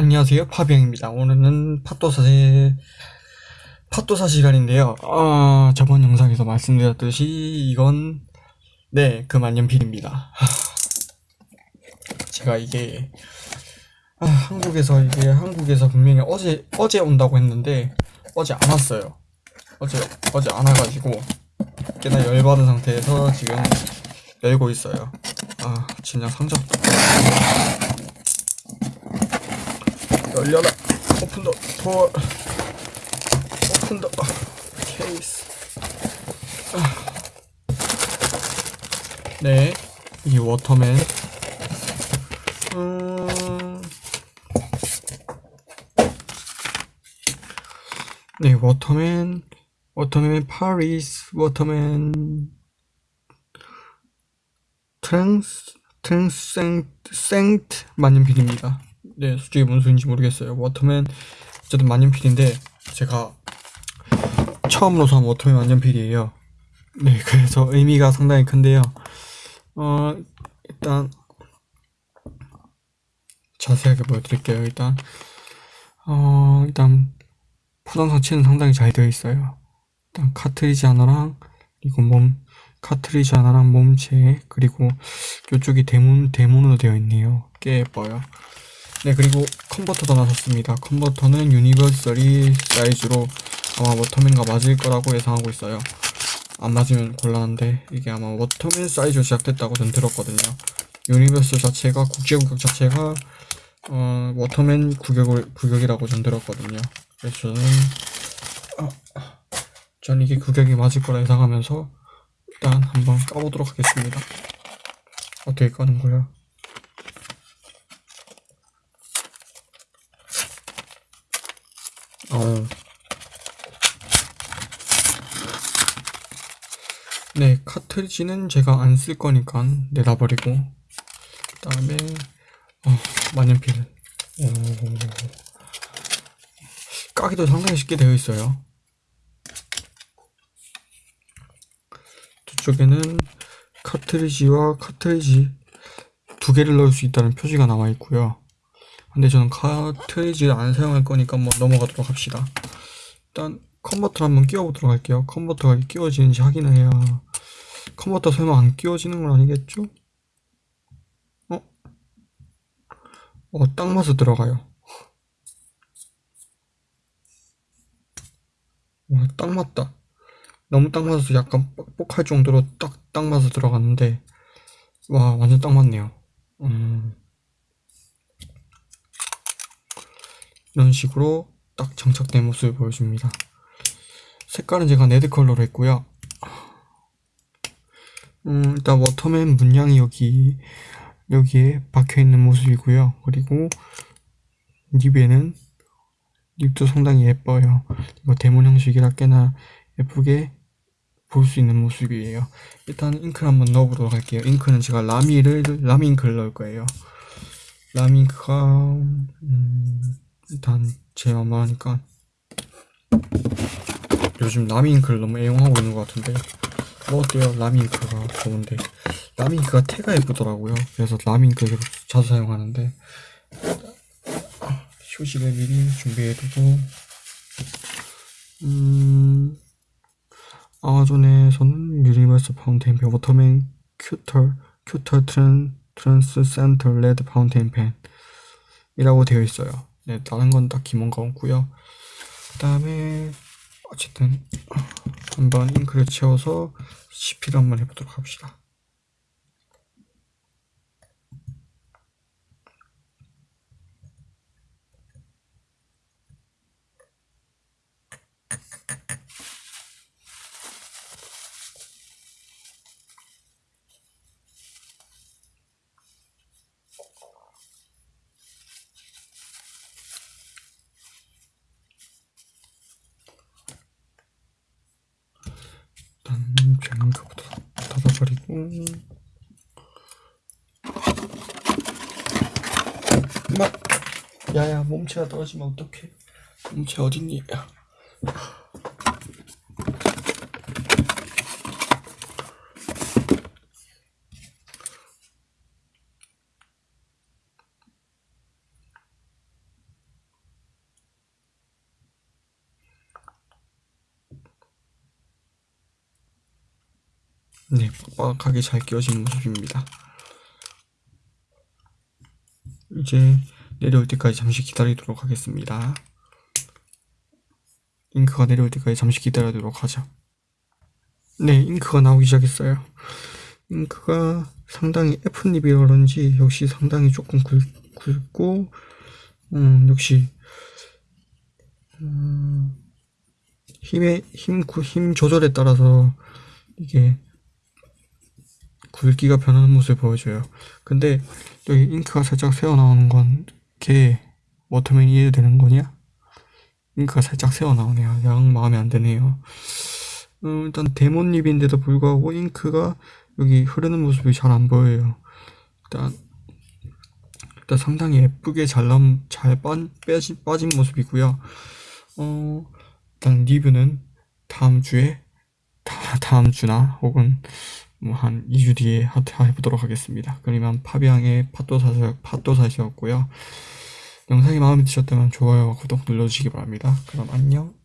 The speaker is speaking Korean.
안녕하세요. 파비앙입니다. 오늘은 팟도사의 팟도사 시간인데요. 어, 저번 영상에서 말씀드렸듯이 이건 네 그 만년필입니다. 제가 이게 아, 한국에서 이게 한국에서 분명히 어제 어제 온다고 했는데 어제 안 왔어요. 어제 어제 안 와가지고 꽤나 열받은 상태에서 지금 열고 있어요. 아 진짜 상자 열려라. 오픈 더 도어 오픈 더. 케이스. 네, 이 워터맨. 음... 네, 워터맨. 워터맨 파리스. 워터맨. 트랜스 트랜스 생트. 만년필입니다 네, 솔직히 뭔 소리인지 모르겠어요. 워터맨 어쨌든 만년필인데 제가 처음으로 산 워터맨 만년필이에요. 네, 그래서 의미가 상당히 큰데요. 어, 일단 자세하게 보여드릴게요. 일단 어, 일단 포장 자체는 상당히 잘 되어 있어요. 일단 카트리지 하나랑 그리고 몸 카트리지 하나랑 몸체 그리고 이쪽이 데몬 데몬으로 되어 있네요. 꽤 예뻐요. 네 그리고 컨버터도 나섰습니다. 컨버터는 universal이 사이즈로 아마 워터맨과 맞을 거라고 예상하고 있어요. 안 맞으면 곤란한데 이게 아마 워터맨 사이즈로 제작됐다고 전 들었거든요. universal 자체가 국제 규격 자체가 어, 워터맨 규격을, 규격이라고 전 들었거든요. 그래서 저는 어, 전 이게 구격이 맞을 거라 예상하면서 일단 한번 까보도록 하겠습니다. 어떻게 까는 거야 어. 네, 카트리지는 제가 안 쓸 거니까 내다버리고 그 다음에 어, 만년필 오. 까기도 상당히 쉽게 되어 있어요 뒤쪽에는 카트리지와 카트리지 두 개를 넣을 수 있다는 표지가 나와 있고요 근데 저는 카트리지를 안 사용할 거니까 한번 넘어가도록 합시다. 일단 컨버터를 한번 끼워보도록 할게요. 컨버터가 끼워지는지 확인을 해야 컨버터 설마 안 끼워지는 건 아니겠죠? 어? 어, 딱 맞아 들어가요. 와, 딱 맞다. 너무 딱 맞아서 약간 뻑뻑할 정도로 딱, 딱 맞아 들어갔는데 와, 완전 딱 맞네요. 음... 이런 식으로 딱 장착된 모습을 보여줍니다. 색깔은 제가 red 컬러로 했고요. 음, 일단 워터맨 문양이 여기 여기에 박혀있는 모습이고요. 그리고 nib에는 nib도 상당히 예뻐요. 이거 데몬 형식이라 꽤나 예쁘게 볼 수 있는 모습이에요. 일단 잉크를 한번 넣어보도록 할게요. 잉크는 제가 라미를 라미 잉크를 넣을 거예요. 라미 잉크가 음... 제 맘마니까 요즘 라미잉크를 너무 애용하고 있는 것 같은데 뭐 어때요? 라미잉크가 좋은데 라미잉크가 태가 예쁘더라고요. 그래서 계속 자주 사용하는데 휴식을 미리 준비해두고 음 아마존에서는 유니버스 파운테인 펜 워터맨 큐터 큐터 트랜 트랜스 센터 레드 파운테인 펜 이라고 되어 있어요 네, 다른 건 딱히 뭔가 없고요. 그 다음에 어쨌든 한번 잉크를 채워서 CP를 한번 해보도록 합시다. 일단 뱅크부터 닫아버리고. 막 야야 몸체가 떨어지면 어떡해? 몸체 어딨니 네, 빡빡하게 잘 끼워지는 모습입니다. 이제 내려올 때까지 잠시 기다리도록 하겠습니다. 잉크가 내려올 때까지 잠시 기다리도록 하죠. 네, 잉크가 나오기 시작했어요. 잉크가 상당히 F닙이라 그런지 역시 상당히 조금 굵, 굵고 음, 역시 음, 힘의 힘, 구- 힘 조절에 따라서 이게 굵기가 변하는 모습을 보여줘요. 근데 여기 잉크가 살짝 새어 나오는 건 걔 워터맨 이해되는 거냐? 잉크가 살짝 새어 나오네요. 영 마음에 안 드네요. 어, 일단 데몬립인데도 불구하고 잉크가 여기 흐르는 모습이 잘 안 보여요. 일단 일단 상당히 예쁘게 잘 남, 잘 빠, 빼지, 빠진 모습이고요. 어, 일단 리뷰는 다음 주에 다, 다음 주나 혹은 뭐 한 2주 뒤에 하- 해보도록 하겠습니다. 그러면 파비앙의 팟도사시, 팟도사시였고요. 영상이 마음에 드셨다면 좋아요와 구독 눌러주시기 바랍니다. 그럼 안녕.